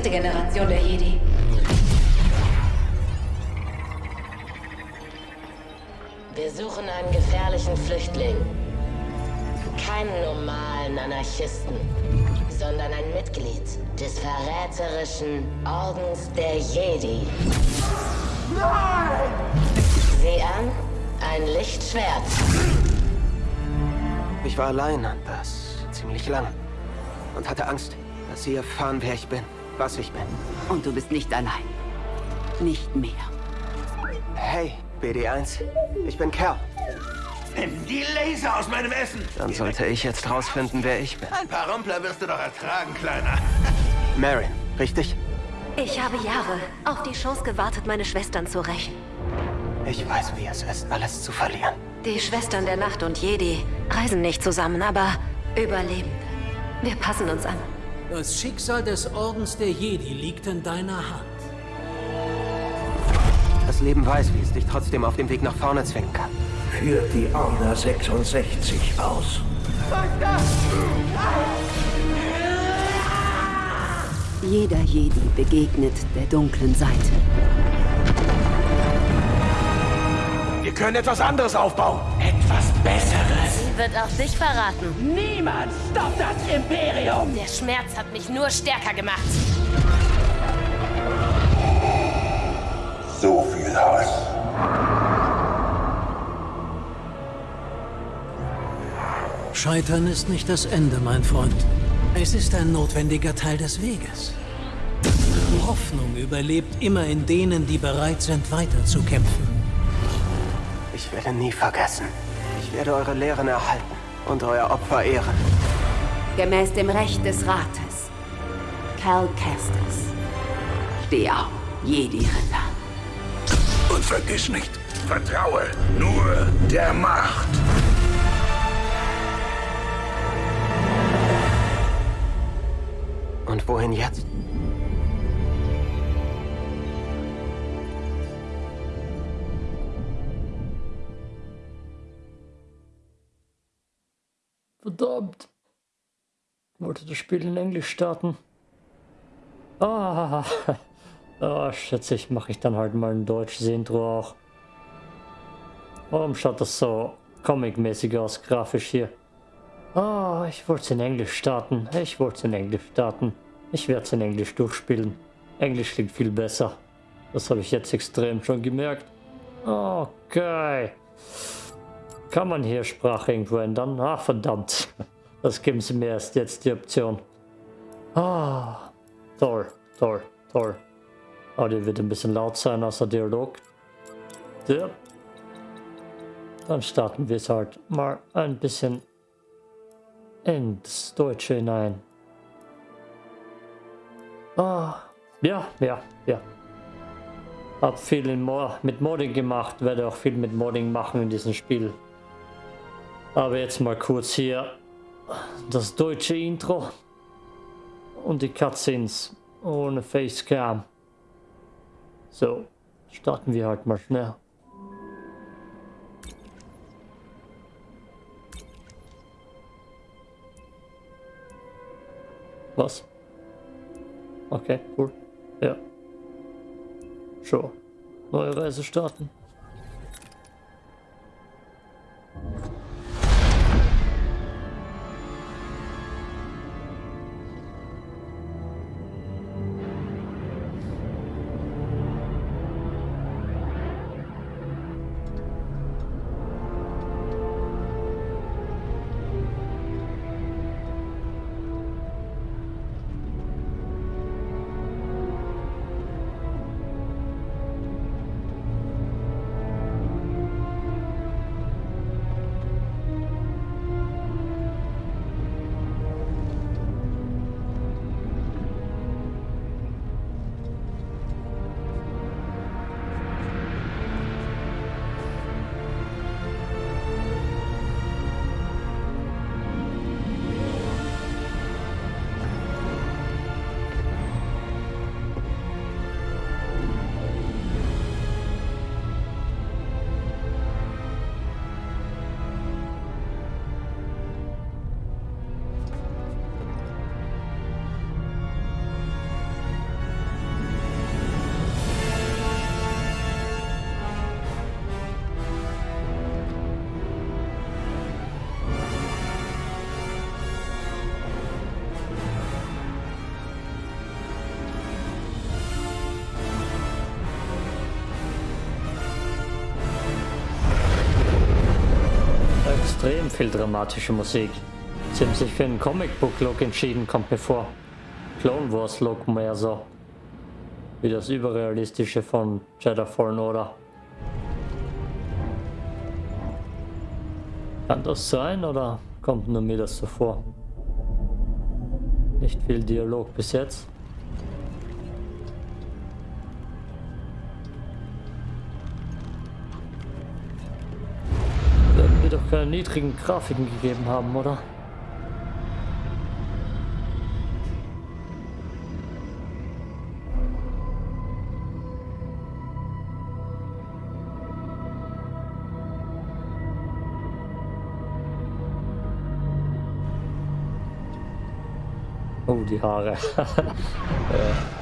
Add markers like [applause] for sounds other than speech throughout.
letzte Generation der Jedi. Wir suchen einen gefährlichen Flüchtling. Keinen normalen Anarchisten, sondern ein Mitglied des verräterischen Ordens der Jedi. Nein! Sieh an, ein Lichtschwert. Ich war allein an das ziemlich lang und hatte Angst, dass sie erfahren, wer ich bin, was ich bin. Und du bist nicht allein. Nicht mehr. Hey, BD1. Ich bin Kerl. Nimm die Laser aus meinem Essen! Dann sollte ich jetzt rausfinden, wer ich bin. Ein paar Rumpler wirst du doch ertragen, Kleiner. Marin, richtig? Ich habe Jahre auf die Chance gewartet, meine Schwestern zu rächen. Ich weiß, wie es ist, alles zu verlieren. Die Schwestern der Nacht und Jedi reisen nicht zusammen, aber Überlebende. Wir passen uns an. Das Schicksal des Ordens der Jedi liegt in deiner Hand. Das Leben weiß, wie es dich trotzdem auf dem Weg nach vorne zwingen kann. Führt die Order 66 aus. Jeder Jedi begegnet der dunklen Seite. Wir können etwas anderes aufbauen. Etwas Besseres. Wird auch dich verraten. Niemand stoppt das Imperium! Der Schmerz hat mich nur stärker gemacht. So viel Hass. Scheitern ist nicht das Ende, mein Freund. Es ist ein notwendiger Teil des Weges. Hoffnung überlebt immer in denen, die bereit sind, weiterzukämpfen. Ich werde nie vergessen. Ich werde eure Lehren erhalten und euer Opfer ehren. Gemäß dem Recht des Rates. Cal Kestis. Steh auf, Jedi-Ritter. Und vergiss nicht, vertraue nur der Macht. Und wohin jetzt? Wollte das Spiel in Englisch starten. Ah, [laughs] ah schätze ich, mache ich dann halt mal ein deutsches Intro auch. Warum schaut das so comic-mäßig aus, grafisch hier? Ah, ich wollte es in Englisch starten. Ich wollte es in Englisch starten. Ich werde es in Englisch durchspielen. Englisch klingt viel besser. Das habe ich jetzt extrem schon gemerkt. Okay. Kann man hier Sprache irgendwo ändern? Ah, verdammt. [laughs] Das geben sie mir erst jetzt die Option. Ah, toll, toll, toll. Audio wird ein bisschen laut sein, außer Dialog. Ja. Dann starten wir es halt mal ein bisschen ins Deutsche hinein. Ah, ja, ja, ja. Hab viel Mo mit Modding gemacht, werde auch viel mit Modding machen in diesem Spiel. Aber jetzt mal kurz hier das deutsche Intro und die Cutscenes ohne Facecam. So, starten wir halt mal schnell. Was? Okay, cool. Ja. Sure. Neue Reise starten. Viel dramatische Musik. Sie haben sich für einen Comic-Book-Look entschieden, kommt mir vor. Clone Wars-Look mehr so. Wie das überrealistische von Jedi Fallen Order. Kann das sein oder kommt nur mir das so vor? Nicht viel Dialog bis jetzt. Keine niedrigen Grafiken gegeben haben, oder? Oh, die Haare. [laughs] äh.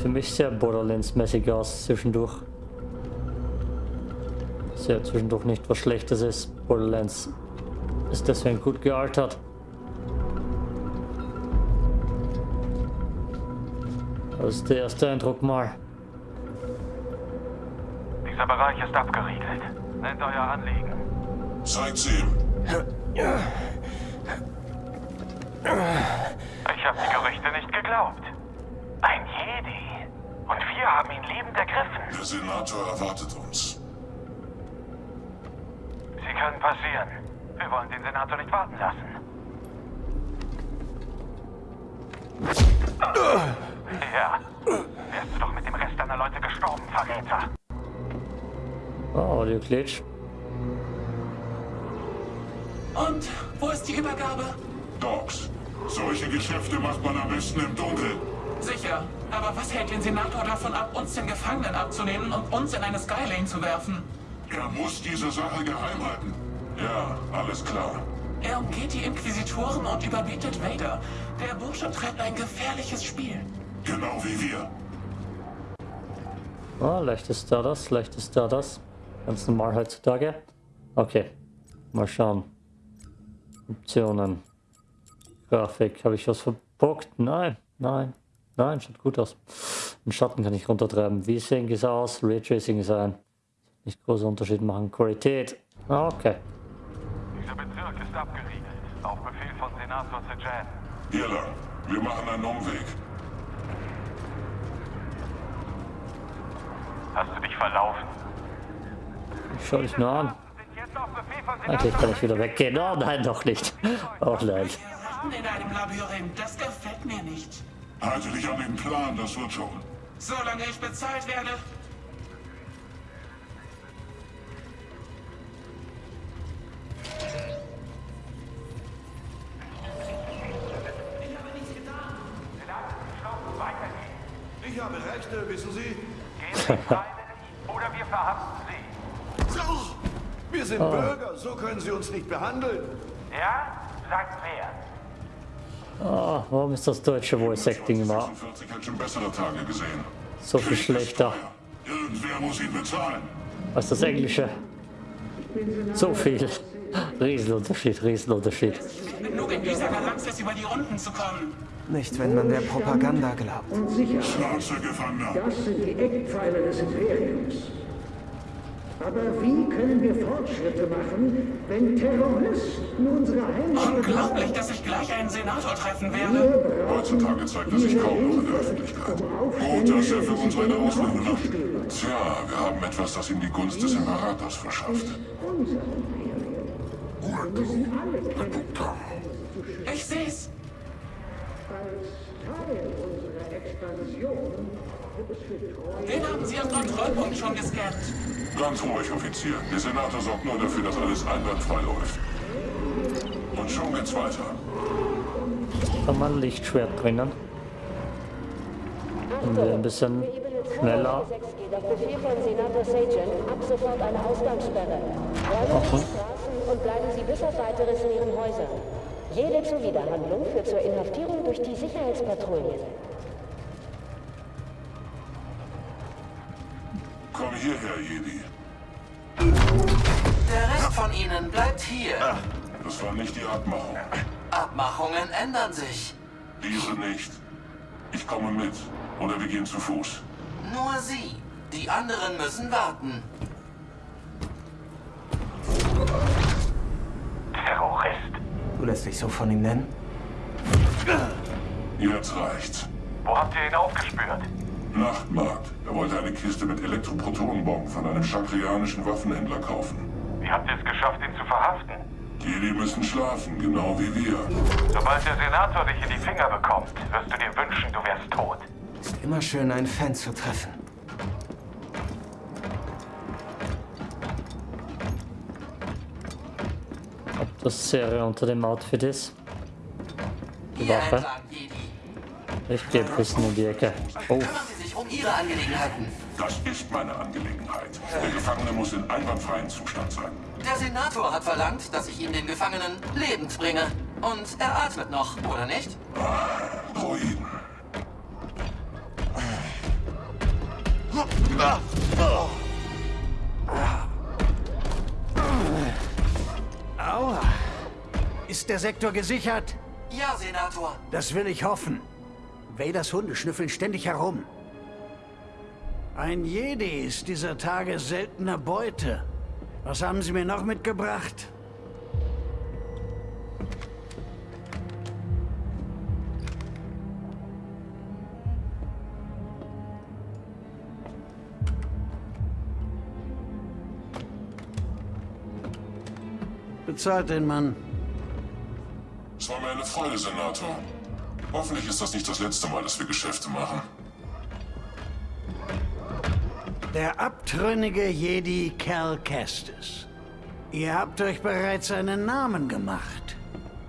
Für mich sehr Borderlands-mäßig aus zwischendurch. Sehr zwischendurch nicht was Schlechtes ist. Borderlands ist deswegen gut gealtert. Das ist der erste Eindruck mal. Dieser Bereich ist abgeriegelt. Nennt euer Anliegen. Zeigt's ihm. Ich habe die Gerüchte nicht geglaubt. Ein Jedi. Und wir haben ihn lebend ergriffen. Der Senator erwartet uns. Sie können passieren. Wir wollen den Senator nicht warten lassen. Ja. Wärst du doch mit dem Rest deiner Leute gestorben, Verräter. Oh, Audio Glitch. Und wo ist die Übergabe? Docs, solche Geschäfte macht man am besten im Dunkeln. Sicher. Aber was hält den Senator davon ab, uns den Gefangenen abzunehmen und uns in eine Skylane zu werfen? Er muss diese Sache geheim halten. Ja, alles klar. Er umgeht die Inquisitoren und überbietet Vader. Der Bursche treibt ein gefährliches Spiel. Genau wie wir. Ah, leicht ist da das, leicht ist da das. Ganz normal heutzutage. Okay, mal schauen. Optionen. Grafik, habe ich was verbockt? Nein, nein, nein, schaut gut aus. Den Schatten kann ich runtertreiben. Wie sehen es aus? Raytracing ist ein. Nicht großer Unterschied machen. Qualität. Ah, okay. Dieser Bezirk ist abgeriegelt. Auf Befehl von Senator Sejan. Hier lang. Wir machen einen Umweg. Hast du dich verlaufen? Ich schau dich nur an. Eigentlich kann ich wieder weggehen. Oh nein, doch nicht. Auch nein. Ratten in einem Labyrinth, das gefällt mir nicht. Halte dich an den Plan, das wird schon. Solange ich bezahlt werde. Ich habe Rechte, wissen Sie? Gehen Sie oder wir verhaften Sie. So, wir sind Bürger, so können Sie uns nicht behandeln. Ja? Sagt wer. Ah, warum ist das deutsche Voice Acting immer 46 hat schon bessere Tage gesehen. so viel schlechter Irgendwer muss ihn bezahlen. als das englische? So viel. Riesenunterschied, Riesenunterschied. Genug in dieser Galaxis über die Runden zu kommen. Nicht, wenn man der Propaganda glaubt. Schnauze, Gefangener. Das sind die Eckpfeiler des Imperiums. Aber wie können wir Fortschritte machen, wenn Terroristen unsere Heimat Unglaublich, dass ich gleich einen Senator treffen werde. Heutzutage zeigt er sich kaum noch in der Öffentlichkeit. Gut, dass er für uns eine Ausnahme macht. Tja, wir haben etwas, das ihm die Gunst des Imperators verschafft. Ich seh's. Den haben Sie am Kontrollpunkt schon gescannt. Ganz ruhig, Offizier. Der Senator sorgt nur dafür, dass alles einwandfrei läuft. Und schon geht's weiter. Kann man Lichtschwert bringen? Und wir ein bisschen schneller. geht auf Befehl von Senator Sajan ab sofort eine Ausgangssperre. Räumen Sie die Straßen und bleiben Sie bis auf weiteres in Ihren Häusern. Jede Zuwiderhandlung führt zur Inhaftierung durch die Sicherheitspatrouillen. Komm hierher, Jedi. Der Rest von Ihnen bleibt hier. Das war nicht die Abmachung. Abmachungen ändern sich. Diese nicht. Ich komme mit. Oder wir gehen zu Fuß. Nur Sie. Die anderen müssen warten. Terrorist. Du lässt dich so von ihm nennen? Jetzt reicht's. Wo habt ihr ihn aufgespürt? Nachtmarkt. Er wollte eine Kiste mit Elektroprotonenbomben von einem chakrianischen Waffenhändler kaufen. Wie habt ihr es geschafft, ihn zu verhaften? Jedi müssen schlafen, genau wie wir. Sobald der Senator dich in die Finger bekommt, wirst du dir wünschen, du wärst tot. Ist immer schön, einen Fan zu treffen. Ob das Serie unter dem Outfit ist? Die Waffe? Ich gehe ein bisschen in die Ecke. Oh, sich um Ihre Angelegenheiten. Das ist meine Angelegenheit. Der Gefangene muss in einwandfreiem Zustand sein. Der Senator hat verlangt, dass ich ihm den Gefangenen lebend bringe. Und er atmet noch, oder nicht? Droiden. Aua. Ist der Sektor gesichert? Ja, Senator. Das will ich hoffen. Vaders Hunde schnüffeln ständig herum. Ein Jedi ist dieser Tage seltener Beute. Was haben Sie mir noch mitgebracht? Bezahlt den Mann. Es war mir eine Freude, Senator. Hoffentlich ist das nicht das letzte Mal, dass wir Geschäfte machen. Der abtrünnige Jedi Cal Kestis. Ihr habt euch bereits einen Namen gemacht.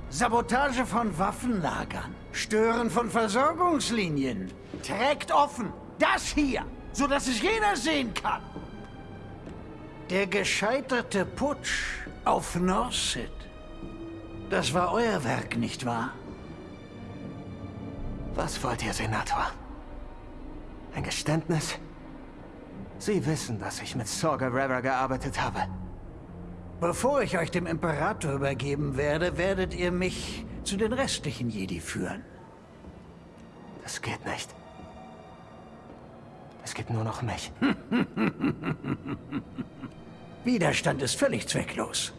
Sabotage von Waffenlagern, Stören von Versorgungslinien. Trägt offen das hier, sodass es jeder sehen kann. Der gescheiterte Putsch auf Norset. Das war euer Werk, nicht wahr? Was wollt ihr, Senator? Ein Geständnis? Sie wissen, dass ich mit Saw Gerrera gearbeitet habe. Bevor ich euch dem Imperator übergeben werde, werdet ihr mich zu den restlichen Jedi führen. Das geht nicht. Es gibt nur noch mich. [laughs] Widerstand ist völlig zwecklos.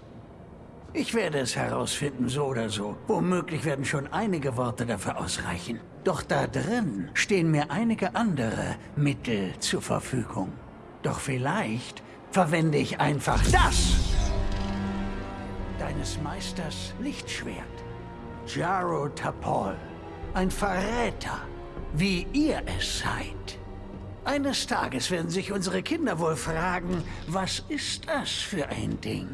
Ich werde es herausfinden, so oder so. Womöglich werden schon einige Worte dafür ausreichen. Doch da drin stehen mir einige andere Mittel zur Verfügung. Doch vielleicht verwende ich einfach das. Deines Meisters Lichtschwert. Jaro Tapol. Ein Verräter, wie ihr es seid. Eines Tages werden sich unsere Kinder wohl fragen, was ist das für ein Ding?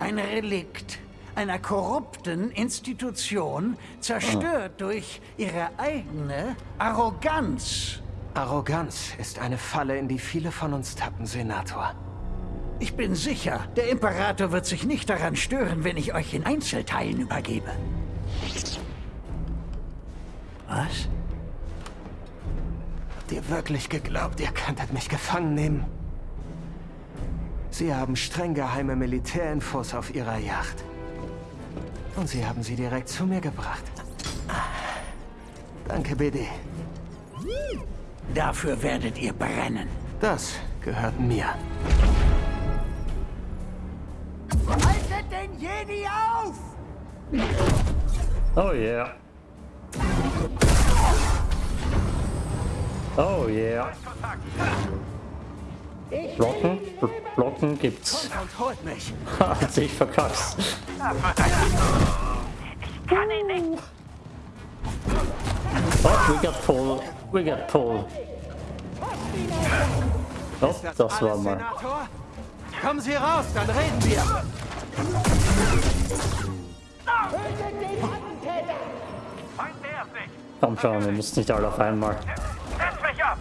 Ein Relikt einer korrupten Institution, zerstört durch ihre eigene Arroganz. Arroganz ist eine Falle, in die viele von uns tappen, Senator. Ich bin sicher, der Imperator wird sich nicht daran stören, wenn ich euch in Einzelteilen übergebe. Was? Habt ihr wirklich geglaubt, ihr könntet mich gefangen nehmen? Sie haben streng geheime Militärinfos auf ihrer Yacht. Und sie haben sie direkt zu mir gebracht. Danke, BD. Dafür werdet ihr brennen. Das gehört mir. Haltet den Jedi auf! oh yeah. Oh yeah. Blocken? Bl Blocken gibt's. Und holt mich. Hat sich verkackst. Oh, we got pull. We got pull. Oh, das war mal. Senator? Kommen Sie raus, dann reden wir. Komm schon, wir müssen nicht alle auf einmal. Setz mich ab.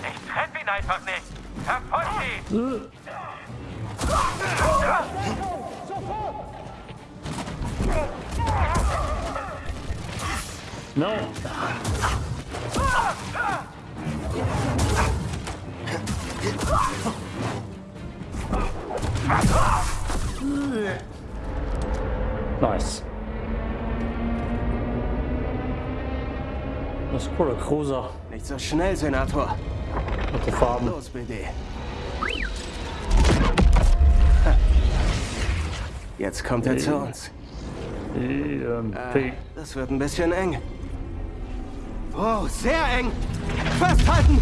Ich treffe ihn einfach nicht. Verfolgt ihn. No. Nice. Das ist cooler Cruiser. Nicht so schnell, Senator. Den Farben. Los, BD. Jetzt kommt er zu uns. EMP. Äh, das wird ein bisschen eng. Oh, sehr eng. Festhalten!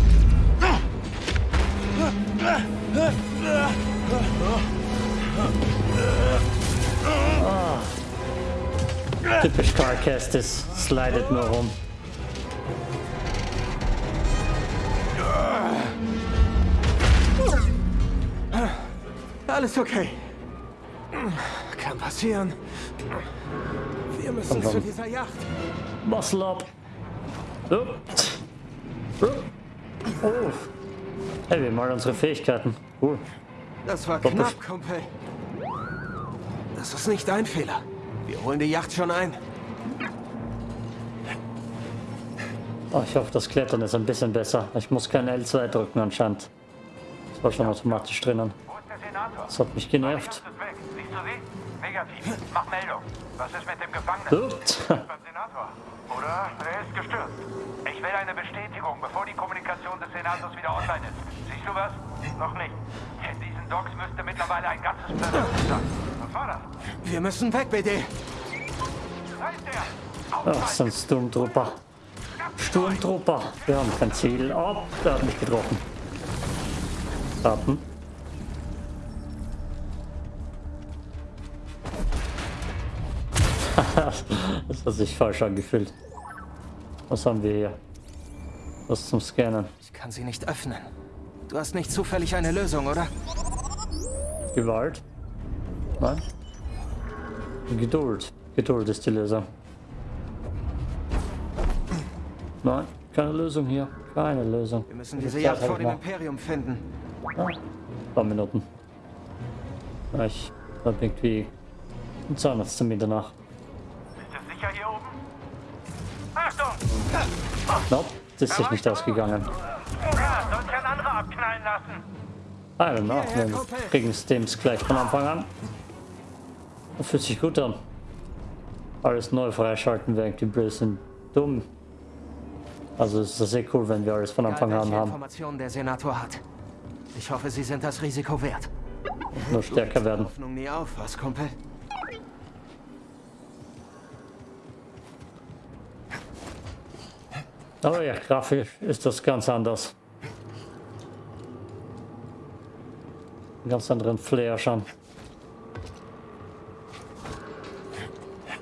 Typisch Car Kestis. Slidet nur rum. Alles okay. Kann passieren. Wir müssen zu dieser Yacht. Muscle up. Oh. Oh. Oh. Hey, wir haben mal unsere Fähigkeiten. Cool. Das war Doppel- knapp, Kumpel. Das ist nicht dein Fehler. Wir holen die Yacht schon ein. Oh, ich hoffe, das Klettern ist ein bisschen besser. Ich muss kein L2 drücken anscheinend. Das war schon automatisch drinnen. Das hat mich genervt. Negativ. Mach Meldung. Was ist mit dem Gefangenen? Beim Senator. Oder? Er ist gestürzt. Ich will eine Bestätigung, bevor die Kommunikation des Senators wieder online ist. Siehst du was? Noch nicht. In diesen Docks müsste mittlerweile ein ganzes Planet sein. Was war das? Wir müssen weg, BD. Da ist er! Ach, das sind Sturmtrooper. Sturmtrooper. Wir haben kein Ziel. Oh, der hat mich getroffen. Warten. [laughs] das hat sich falsch angefühlt. Was haben wir hier? Was zum Scannen? Ich kann sie nicht öffnen. Du hast nicht zufällig eine Lösung, oder? Gewalt? Nein? Geduld. Geduld ist die Lösung. Nein, keine Lösung hier. Keine Lösung. Wir müssen diese Yacht vor dem Imperium finden. Ein paar Minuten. Ja, Ich hab irgendwie einen Zahnarzttermin danach. Nope, das ist sich nicht ausgegangen. I don't know, wir kriegen Steams gleich von Anfang an. Das fühlt sich gut an. Alles neu freischalten wäre ein bisschen dumm. Also es ist sehr cool, wenn wir alles von Anfang an haben. Informationen der Senator hat. Ich hoffe, sie sind das Risiko wert. Nur stärker werden. Hoffnung nie auf, was, Kumpel? Aber ja, grafisch ist das ganz anders. Einen ganz anderen Flair schon.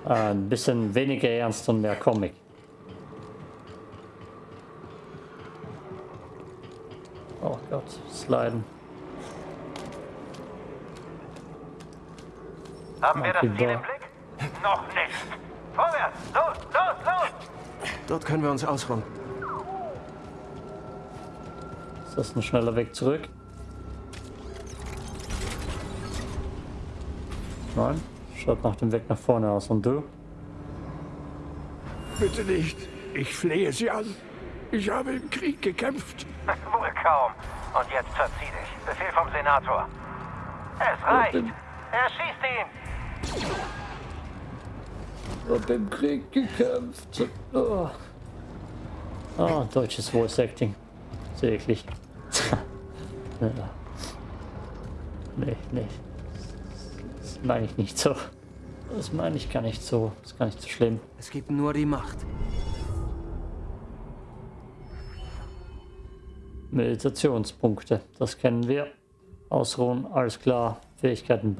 Ein bisschen weniger ernst und mehr Comic. Oh Gott, sliden. Haben wir das Ziel im Blick? Noch nicht. Vorwärts! Dort können wir uns ausruhen. Ist das ein schneller Weg zurück? Nein, schaut nach dem Weg nach vorne aus. Und du? Bitte nicht. Ich flehe Sie an. Ich habe im Krieg gekämpft. Wohl kaum. Und jetzt verzieh dich. Befehl vom Senator. Es reicht. Erschießt ihn! Hab im Krieg gekämpft. Oh. Ah, deutsches Voice Acting. [laughs] Ja. Nee, nee. Das meine ich nicht so. Das meine ich gar nicht so. Das ist gar nicht so schlimm. Es gibt nur die Macht. Meditationspunkte. Das kennen wir. Ausruhen, alles klar. Fähigkeiten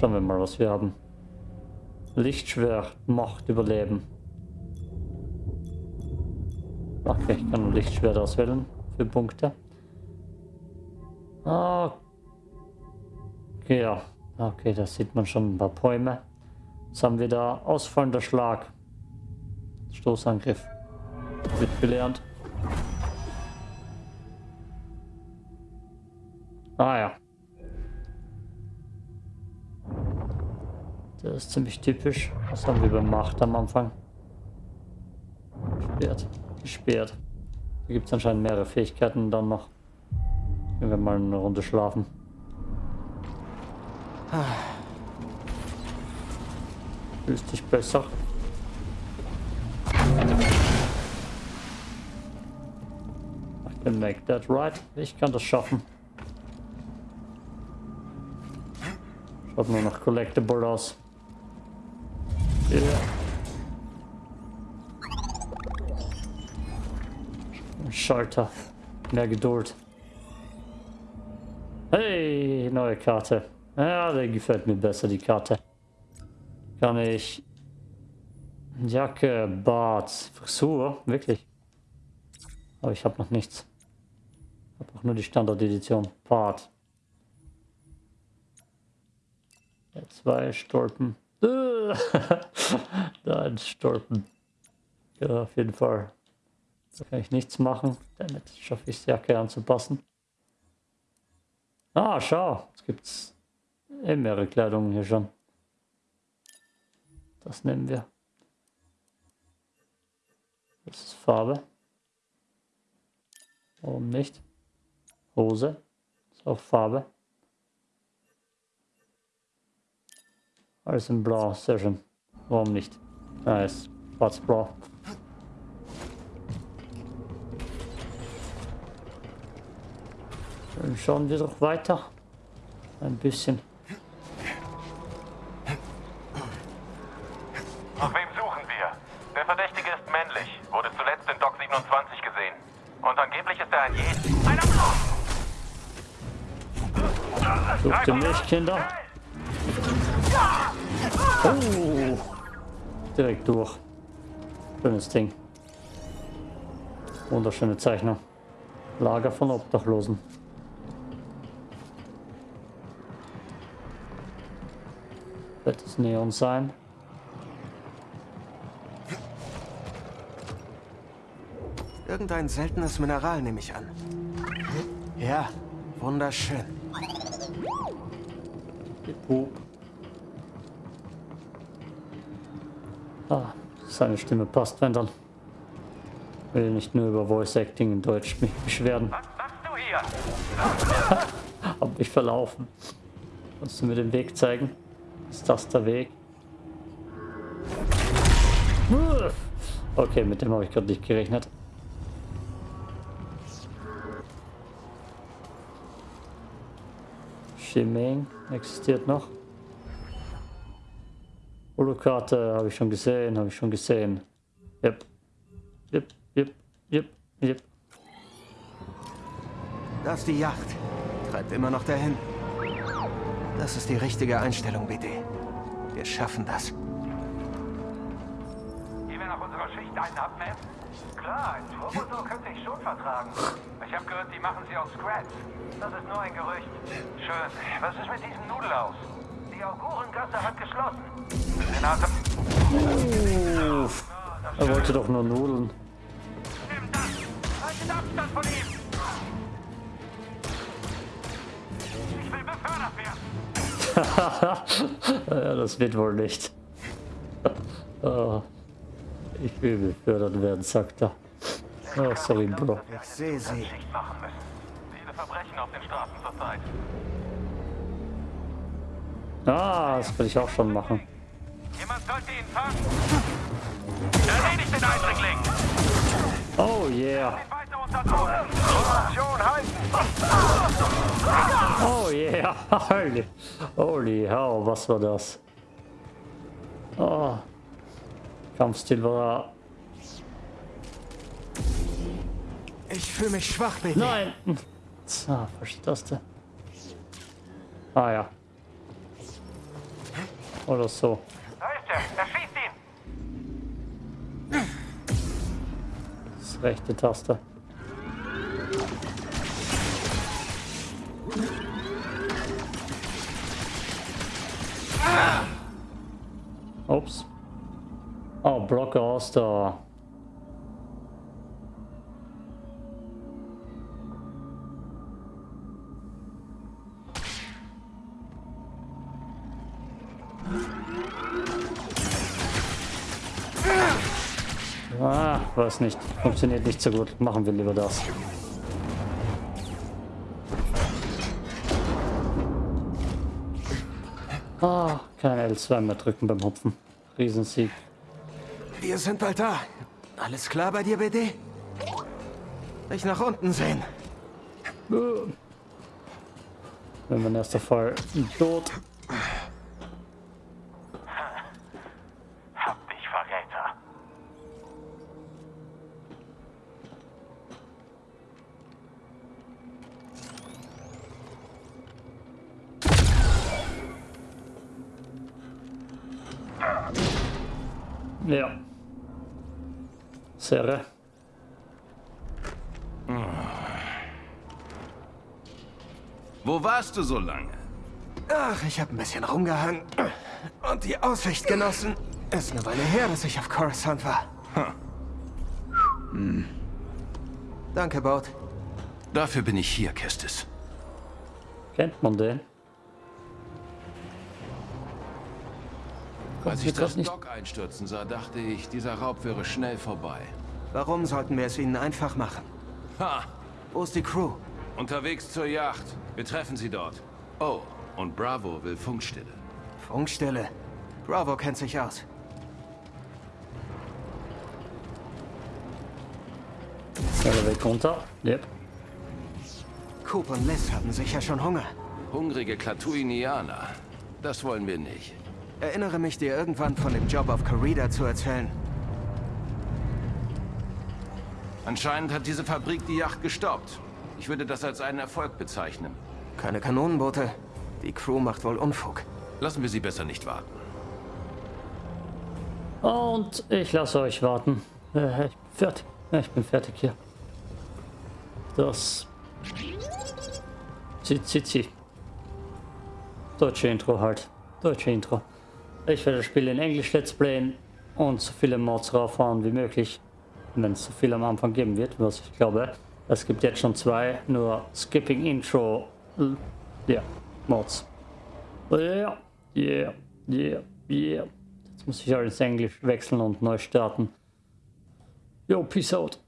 Schauen wir mal, was wir haben. Lichtschwert, Macht, Überleben. Okay, ich kann Lichtschwert auswählen für Punkte. Okay, ja. Okay, da sieht man schon ein paar Bäume. Was haben wir da? Ausfallender Schlag. Stoßangriff. Wird gelernt. Ah ja. Das ist ziemlich typisch. Was haben wir beim Macht am Anfang? Gesperrt. Gesperrt. Hier gibt es anscheinend mehrere Fähigkeiten dann noch. Gehen wir mal eine Runde schlafen. Fühlst dich besser? I can make that right. Ich kann das schaffen. Schaut nur noch collectible aus. Schalter. Mehr Geduld. Hey, neue Karte. Ja, der gefällt mir besser, die Karte. Kann ich... Jacke, Bart, Frisur, wirklich. Aber ich habe noch nichts. Ich habe auch nur die Standard-Edition. Bart. Ja, zwei Stolpen. [laughs] da ein Stolpen. Ja, auf jeden Fall. Da kann ich nichts machen. Damit schaffe ich es, Jacke anzupassen. Ah, schau. Es gibt eh mehrere Kleidungen hier schon. Das nehmen wir. Das ist Farbe. Warum nicht? Hose. Ist auch Farbe. Alles in Blau. Sehr schön. Warum nicht? Nice. Schwarz-Blau. Schauen wir doch weiter. Ein bisschen. Nach wem suchen wir? Der Verdächtige ist männlich, wurde zuletzt in Dock 27 gesehen. Und angeblich ist er ein Jedi. Einer! Sucht ihr mich, Kinder? Oh! Direkt durch. Schönes Ding. Wunderschöne Zeichnung. Lager von Obdachlosen. Wird es Neon sein? Irgendein seltenes Mineral nehme ich an. Ja, wunderschön. Pup. Ah, seine Stimme passt, wenn dann. Will nicht nur über Voice Acting in Deutsch mich beschweren. Was machst du hier? [laughs] Hab mich verlaufen. Kannst du mir den Weg zeigen? Das der Weg? Okay, mit dem habe ich gerade nicht gerechnet. Shimeng existiert noch. Holokarte habe ich schon gesehen, habe ich schon gesehen. Yep. Yep, yep, yep, yep. Das ist die Yacht. Treibt immer noch dahin. Das ist die richtige Einstellung, BD. Wir schaffen das. Gehen wir nach unserer Schicht einen abnehmen? Klar, ein Turbotor könnte ich schon vertragen. Ich habe gehört, die machen sie aus Scratch. Das ist nur ein Gerücht. Schön. Was ist mit diesem Nudelaus? Die Augurengasse hat geschlossen. Senator. Uff. Er wollte doch nur Nudeln. Nimm das! Haltet Abstand von ihm! [laughs] ja, das wird wohl nicht. [laughs] oh, ich will befördert werden, sagt er. Oh, sorry, Bro. Ich sehe sie. Schicht machen müssen. Viele Verbrechen auf den Straßen zurzeit. Ah, das will ich auch schon machen. Jemand sollte ihn fangen. Erledigt den Eindringling! Oh yeah. Halten! Oh yeah. [laughs] Holy, holy hell, was war das? Oh. Kampfstil war... Ich fühle mich schwach, BD. Nein! Ah, falsche Taste. Ah ja. Oder so. Da ist er! Er schießt ihn! Das rechte Taste. Ups. Oops. Oh, Brock Oster. Ah, was nicht. Funktioniert nicht so gut. Machen wir lieber das. Ah, kein L2 mehr drücken beim Hopfen. Riesensieg. Wir sind bald da. Alles klar bei dir, BD? Dich nach unten sehen. Wenn mein erster Fall tot. Wo warst du so lange? Ach, ich habe ein bisschen rumgehangen. Und die Aussicht genossen. Ist eine Weile her, dass ich auf Coruscant war. Hm. Danke, Boat. Dafür bin ich hier, Kestis. Kennt man den? Als ich das das nicht- Dock einstürzen sah, dachte ich, dieser Raub wäre schnell vorbei. Warum sollten wir es ihnen einfach machen? Ha! Wo ist die Crew? Unterwegs zur Yacht. Wir treffen sie dort. Oh, und Bravo will Funkstille. Funkstille. Bravo kennt sich aus. Serre weg runter. Yep. Coop und Liz haben sicher schon Hunger. Hungrige Klatuinianer. Das wollen wir nicht. Erinnere mich dir irgendwann von dem Job auf Corrida zu erzählen. Anscheinend hat diese Fabrik die Yacht gestoppt. Ich würde das als einen Erfolg bezeichnen. Keine Kanonenboote. Die Crew macht wohl Unfug. Lassen wir sie besser nicht warten. Und ich lasse euch warten. Äh, Ich bin fertig. Ich bin fertig hier. Das. Zit. Deutsche Intro halt. Deutsche Intro. Ich werde das Spiel in Englisch Let's Playen und so viele Mods rauffahren wie möglich. Wenn es so viel am Anfang geben wird, was ich glaube. Es gibt jetzt schon zwei, nur Skipping Intro. Ja, Mods. Ja, yeah, yeah, yeah. Jetzt muss ich alles Englisch wechseln und neu starten. Jo, peace out.